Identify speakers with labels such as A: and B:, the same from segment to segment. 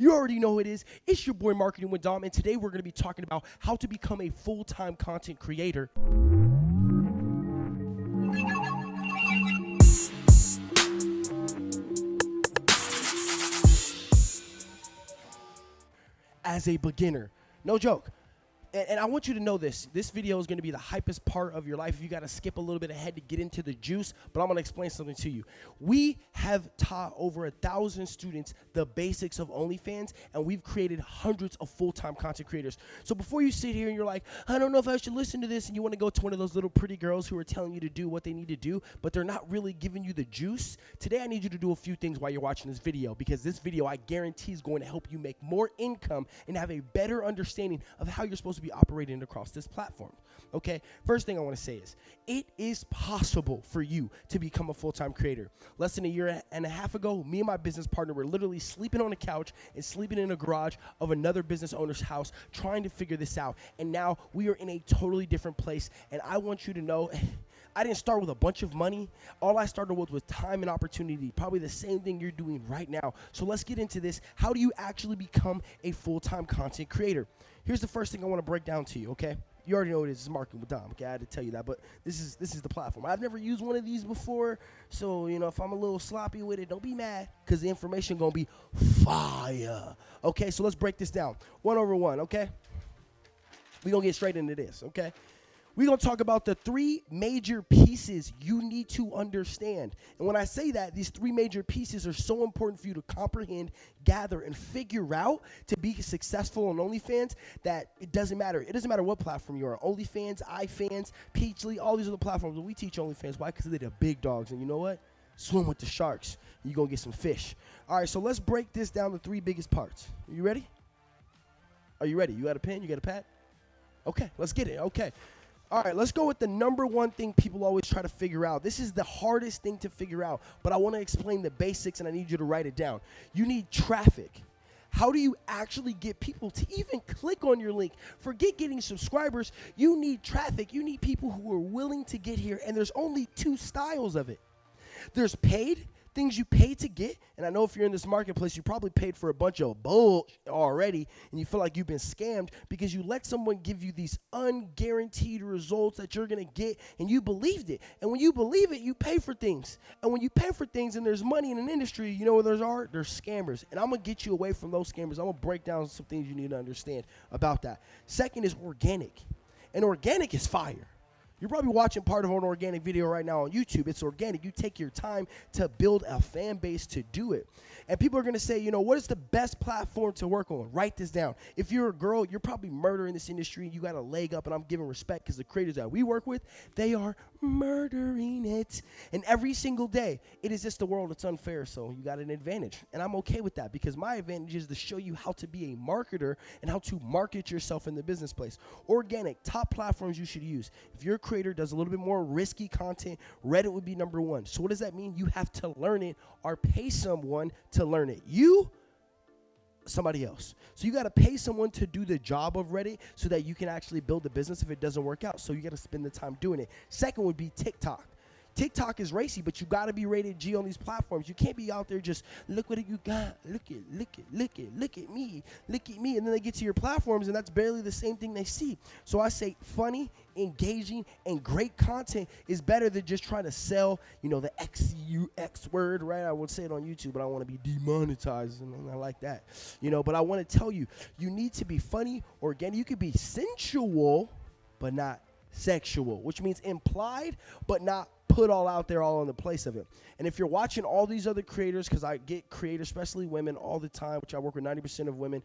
A: You already know who it is. It's your boy Marketing with Dom, and today we're going to be talking about how to become a full time content creator. As a beginner. No joke and, and, I want you to know this. This video is going to be the hypest part of your life. You got to skip a little bit ahead to get into the juice, but I'm going to explain something to you. We have taught over a thousand students the basics of OnlyFans, and we've created hundreds of full-time content creators. So before you sit here and you're like, I don't know if I should listen to this, and you want to go to one of those little pretty girls who are telling you to do what they need to do, but they're not really giving you the juice. Today, I need you to do a few things while you're watching this video because this video, I guarantee, is going to help you make more income and have a better understanding of how you're supposed to be operating across this platform. Okay, first thing I want to say is it is possible for you to become a full time creator. Less than a year and a half ago, me and my business partner were literally sleeping on a couch and sleeping in a garage of another business owner's house trying to figure this out. And now we are in a totally different place. And I want you to know. I didn't start with a bunch of money. All I started with was time and opportunity. Probably the same thing you're doing right now. So let's get into this. How do you actually become a full time content creator? Here's the first thing I want to break down to you, okay? You already know it is. Marketing with Dom. Okay, I had to tell you that, but this is this is the platform. I've never used one of these before, so you know if I'm a little sloppy with it, don't be mad, cause the information gonna be fire. Okay, so let's break this down one over one. Okay, we gonna get straight into this. Okay, we're going to talk about the three major pieces you need to understand. And when I say that, these three major pieces are so important for you to comprehend, gather, and figure out to be successful on OnlyFans that it doesn't matter. It doesn't matter what platform you're on OnlyFans, iFans, Peachly, all these other platforms. We teach OnlyFans. Why? Because they're the big dogs. And you know what? Swim with the sharks. You're going to get some fish. All right, so let's break this down the three biggest parts. Are you ready? Are you ready? You got a pen? You got a pad? Okay, let's get it. Okay. All right, let's go with the number one thing people always try to figure out. This is the hardest thing to figure out, but I want to explain the basics and I need you to write it down. You need traffic. How do you actually get people to even click on your link? Forget getting subscribers. You need traffic. You need people who are willing to get here, and there's only two styles of it there's paid things you pay to get. And I know if you're in this marketplace, you probably paid for a bunch of bull already and you feel like you've been scammed because you let someone give you these unguaranteed results that you're to get and you believed it. And when you believe it, you pay for things. And when you pay for things and there's money in an industry, you know where there's art? There's scammers. And I'm to get you away from those scammers. I'm to break down some things you need to understand about that. Second is organic. And organic is fire. You're probably watching part of an organic video right now on YouTube. It's organic. You take your time to build a fan base to do it. And people are going to say, you know, what is the best platform to work on? Write this down. If you're a girl, you're probably murdering this industry. You got a leg up, and I'm giving respect because the creators that we work with, they are murdering it. And every single day, it is just the world that's unfair. So you got an advantage. And I'm okay with that because my advantage is to show you how to be a marketer and how to market yourself in the business place. Organic, top platforms you should use. If you're creator, does a little bit more risky content, Reddit would be number one. So what does that mean? You have to learn it or pay someone to learn it. You somebody else. So you got to pay someone to do the job of Reddit so that you can actually build the business if it doesn't work out. So you got to spend the time doing it. Second would be TikTok. TikTok is racy, but you got to be rated G on these platforms. You can't be out there just look what you got, look it, look it, look it, look at me, look at me, and then they get to your platforms and that's barely the same thing they see. So I say funny, engaging, and great content is better than just trying to sell, you know, the X U X word, right? I would say it on YouTube, but I want to be demonetized, and I like that, you know. But I want to tell you, you need to be funny, organic. You could be sensual, but not sexual, which means implied, but not put all out there all in the place of it. And if you're watching all these other creators, because I get creators, especially women, all the time, which I work with 90% of women,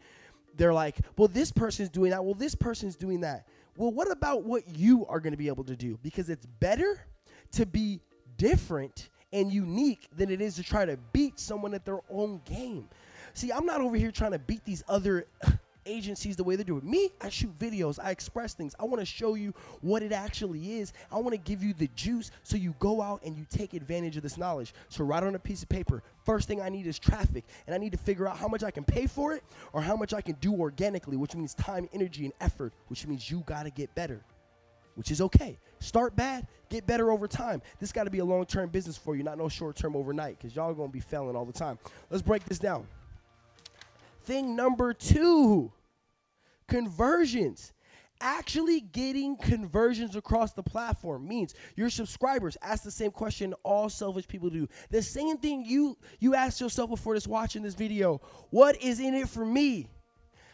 A: they're like, well, this person's doing that. Well, this person's doing that. Well, what about what you are going to be able to do? Because it's better to be different and unique than it is to try to beat someone at their own game. See, I'm not over here trying to beat these other agencies the way they do it. Me, I shoot videos, I express things. I want to show you what it actually is. I want to give you the juice so you go out and you take advantage of this knowledge. So write on a piece of paper. First thing I need is traffic, and I need to figure out how much I can pay for it or how much I can do organically, which means time, energy, and effort, which means you got to get better. Which is okay. Start bad, get better over time. This got to be a long term business for you, not no short term overnight, because y'all gonna be failing all the time. Let's break this down. Thing number two. Conversions. Actually getting conversions across the platform means your subscribers ask the same question all selfish people do. The same thing you you ask yourself before just watching this video. What is in it for me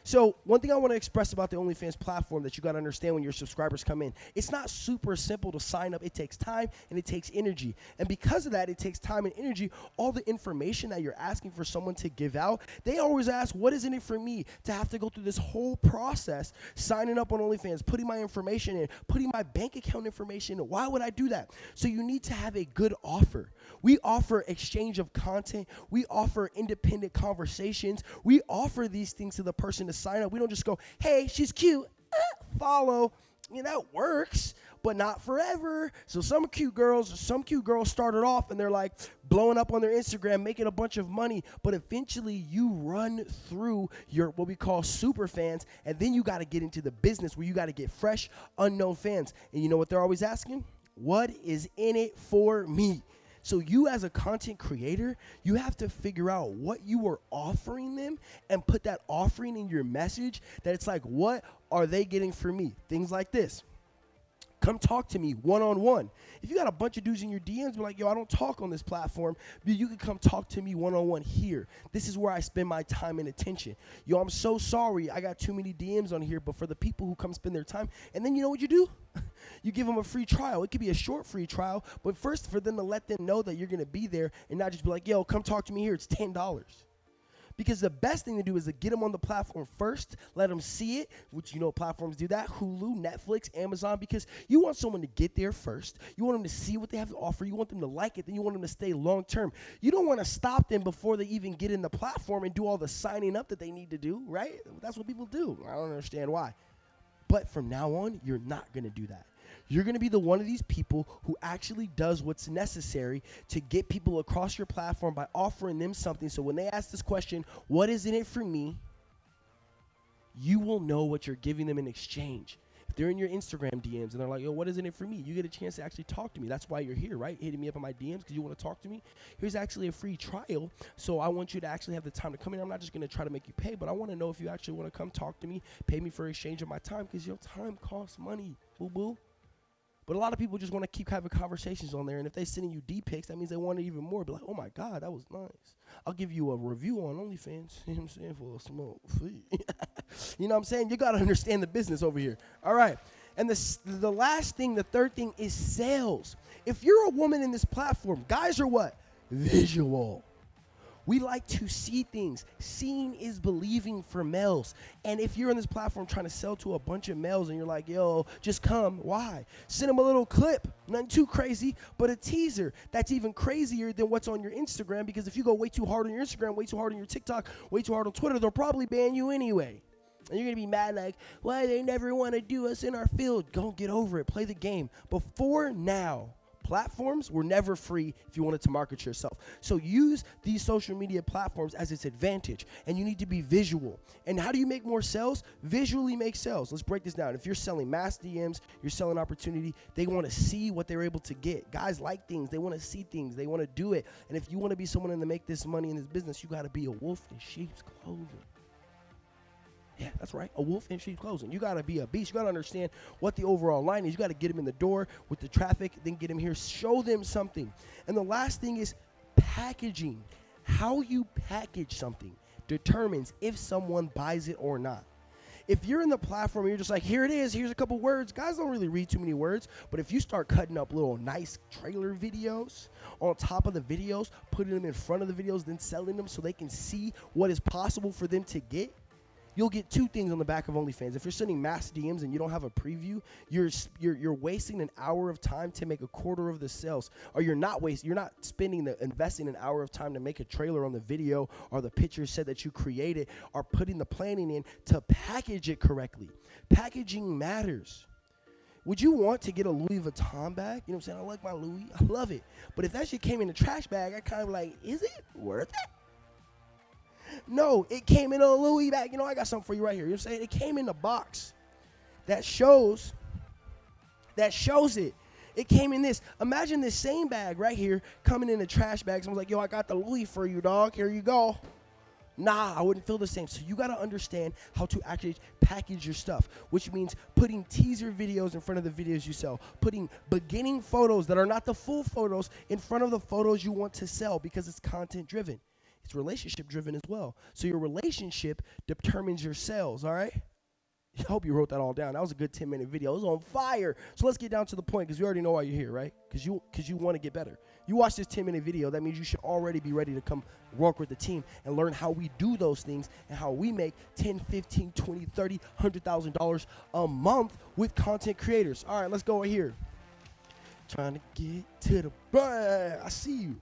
A: so one thing I want to express about the OnlyFans platform that you got to understand when your subscribers come in, it's not super simple to sign up. It takes time and it takes energy. And because of that, it takes time and energy. All the information that you're asking for someone to give out, they always ask, what is in it for me to have to go through this whole process, signing up on OnlyFans, putting my information in, putting my bank account information in. Why would I do that? So you need to have a good offer. We offer exchange of content. We offer independent conversations. We offer these things to the person to sign up. We don't just go, hey, she's cute, eh, follow. You know, that works, but not forever. So some cute girls, some cute girls started off and they're like blowing up on their Instagram, making a bunch of money, but eventually you run through your what we call super fans, and then you got to get into the business where you got to get fresh, unknown fans. And you know what they're always asking? What is in it for me? So you as a content creator, you have to figure out what you are offering them and put that offering in your message that it's like what are they getting from me? Things like this. Come talk to me one on one. If you got a bunch of dudes in your DMs, be like, yo, I don't talk on this platform, but you can come talk to me one on one here. This is where I spend my time and attention. Yo, I'm so sorry I got too many DMs on here, but for the people who come spend their time, and then you know what you do? you give them a free trial. It could be a short free trial, but first for them to let them know that you're gonna be there and not just be like, yo, come talk to me here. It's ten dollars. Because the best thing to do is to get them on the platform first, let them see it, which you know platforms do that Hulu, Netflix, Amazon, because you want someone to get there first. You want them to see what they have to offer. You want them to like it. Then you want them to stay long term. You don't want to stop them before they even get in the platform and do all the signing up that they need to do, right? That's what people do. I don't understand why. But from now on, you're not going to do that. You're going to be the one of these people who actually does what's necessary to get people across your platform by offering them something. So when they ask this question, what is in it for me? You will know what you're giving them in exchange. If they're in your Instagram DMs and they're like, yo, what is in it for me? You get a chance to actually talk to me. That's why you're here, right? Hitting me up on my DMs because you want to talk to me. Here's actually a free trial. So I want you to actually have the time to come in. I'm not just going to try to make you pay, but I want to know if you actually want to come talk to me, pay me for exchange of my time because your time costs money. Boo boo. But a lot of people just want to keep having conversations on there, and if they're sending you D pics, that means they want it even more. Be like, oh my god, that was nice. I'll give you a review on OnlyFans. You know what I'm saying for a smoke fee. you know what I'm saying? You gotta understand the business over here. All right. And the the last thing, the third thing is sales. If you're a woman in this platform, guys are what visual. We like to see things. Seeing is believing for males. And if you're on this platform trying to sell to a bunch of males and you're like, yo, just come, why? Send them a little clip, nothing too crazy, but a teaser that's even crazier than what's on your Instagram because if you go way too hard on your Instagram, way too hard on your TikTok, way too hard on Twitter, they'll probably ban you anyway. And you're gonna be mad like, why they never want to do us in our field? Go get over it. Play the game. Before now, platforms were never free if you wanted to market yourself. So use these social media platforms as its advantage, and you need to be visual. And how do you make more sales? Visually make sales. Let's break this down. If you're selling mass DMs, you're selling opportunity, they want to see what they're able to get. Guys like things, they want to see things, they want to do it. And if you want to be someone to make this money in this business, you got to be a wolf in sheep's clothing. Yeah, that's right. A wolf in sheep's clothing. You got to be a beast. You got to understand what the overall line is. You got to get him in the door with the traffic, then get him here. Show them something. And the last thing is packaging. How you package something determines if someone buys it or not. If you're in the platform you're just like, here it is, here's a couple words, guys don't really read too many words. But if you start cutting up little nice trailer videos on top of the videos, putting them in front of the videos, then selling them so they can see what is possible for them to get, you'll get two things on the back of OnlyFans. If you're sending mass DMs and you don't have a preview, you're you're you're wasting an hour of time to make a quarter of the sales, or you're not wasting, you're not spending the investing an hour of time to make a trailer on the video or the picture set that you created, or putting the planning in to package it correctly. Packaging matters. Would you want to get a Louis Vuitton bag? You know what I'm saying? I like my Louis. I love it. But if that shit came in a trash bag, I kind of like, is it worth it? No, it came in a Louis bag. You know, I got something for you right here. You know what I'm saying? It came in a box that shows that shows it. It came in this. Imagine this same bag right here coming in a trash bag. Someone's like, yo, I got the Louis for you, dog. Here you go. Nah, I wouldn't feel the same. So you got to understand how to actually package your stuff, which means putting teaser videos in front of the videos you sell, putting beginning photos that are not the full photos in front of the photos you want to sell because it's content driven. It's relationship driven as well. So your relationship determines your sales, all right? I hope you wrote that all down. That was a good 10 minute video. It was on fire. So let's get down to the point because we already know why you're here, right? Because you because you want to get better. You watch this 10 minute video, that means you should already be ready to come work with the team and learn how we do those things and how we make 10, 15, 20, 30, $100,000 a month with content creators. All right, let's go right here. Trying to get to the bag. I see you.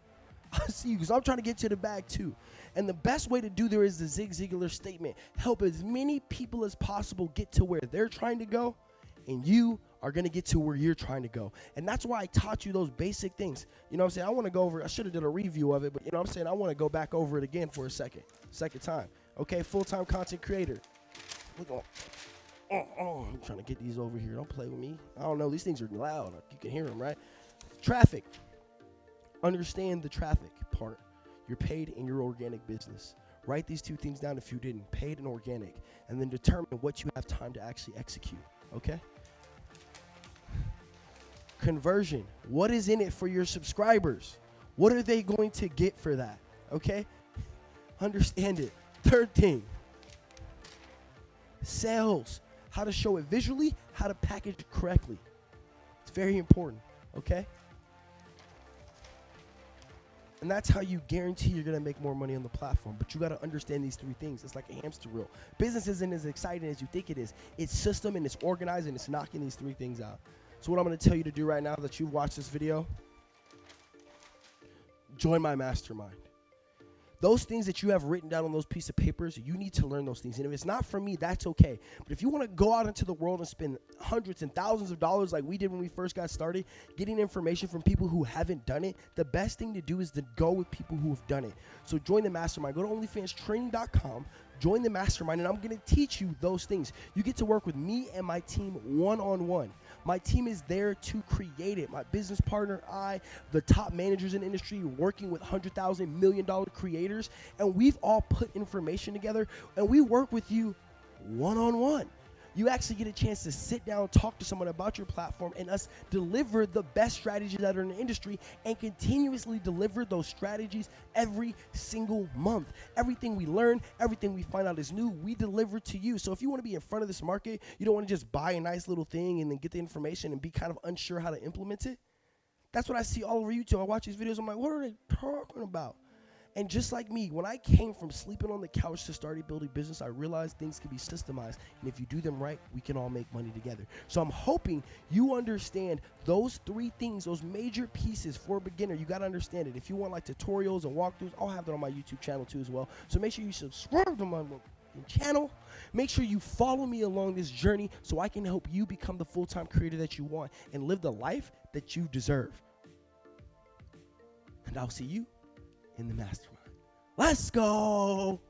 A: I see you because I'm trying to get to the bag too. And the best way to do there is the Zig Ziglar statement help as many people as possible get to where they're trying to go, and you are going to get to where you're trying to go. And that's why I taught you those basic things. You know what I'm saying? I want to go over, I should have done a review of it, but you know what I'm saying? I want to go back over it again for a second, second time. Okay, full time content creator. Oh, oh, I'm trying to get these over here. Don't play with me. I don't know. These things are loud. You can hear them, right? Traffic. Understand the traffic part. You're paid in your organic business. Write these two things down if you didn't paid and organic, and then determine what you have time to actually execute. Okay? Conversion. What is in it for your subscribers? What are they going to get for that? Okay? Understand it. Third thing sales. How to show it visually, how to package it correctly. It's very important. Okay? And that's how you guarantee you're gonna make more money on the platform. But you gotta understand these three things. It's like a hamster wheel. Business isn't as exciting as you think it is. It's system and it's organized and it's knocking these three things out. So what I'm gonna tell you to do right now that you've watched this video, join my mastermind those things that you have written down on those piece of papers, you need to learn those things. And if it's not for me, that's okay. But if you want to go out into the world and spend hundreds and thousands of dollars like we did when we first got started, getting information from people who haven't done it, the best thing to do is to go with people who have done it. So join the mastermind. Go to onlyfanstraining.com, join the mastermind, and I'm going to teach you those things. You get to work with me and my team one on one. My team is there to create it. My business partner, I, the top managers in industry, working with hundred thousand million dollar creators, and we've all put information together, and we work with you one on one you actually get a chance to sit down, talk to someone about your platform, and us deliver the best strategies that are in the industry and continuously deliver those strategies every single month. Everything we learn, everything we find out is new, we deliver to you. So if you want to be in front of this market, you don't want to just buy a nice little thing and then get the information and be kind of unsure how to implement it. That's what I see all over YouTube. I watch these videos, I'm like, what are they talking about? And just like me, when I came from sleeping on the couch to starting building business, I realized things can be systemized. And if you do them right, we can all make money together. So I'm hoping you understand those three things, those major pieces for a beginner. You got to understand it. If you want like tutorials and walkthroughs, I'll have that on my YouTube channel too as well. So make sure you subscribe to my channel. Make sure you follow me along this journey so I can help you become the full time creator that you want and live the life that you deserve. And I'll see you in the mastermind. Let's go.